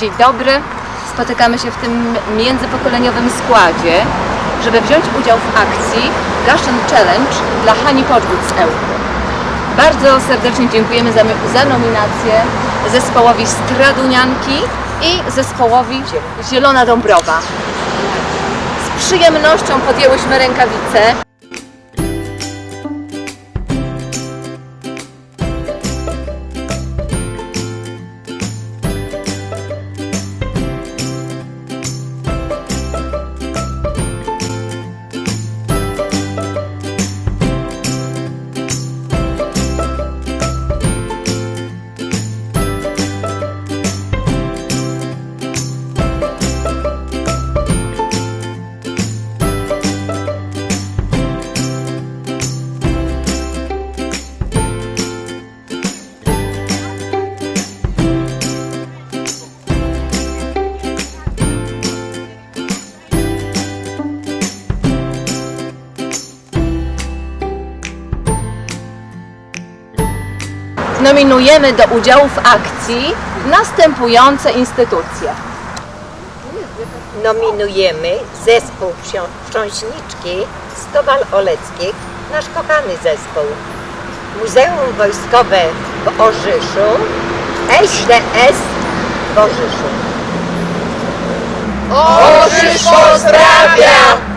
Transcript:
Dzień dobry. Spotykamy się w tym międzypokoleniowym składzie, żeby wziąć udział w akcji Russian Challenge dla Hani Podgód z EU. Bardzo serdecznie dziękujemy za, za nominację zespołowi Stradunianki i zespołowi Zielona Dąbrowa. Z przyjemnością podjęłyśmy rękawice. Nominujemy do udziału w akcji następujące instytucje. nominujemy zespół wsią- Wstrząśniczki z Kowal Oleckich, nasz kochany zespół. Muzeum Wojskowe w Orzyszu, SDS w Orzyszu. Ożysz pozdrawia!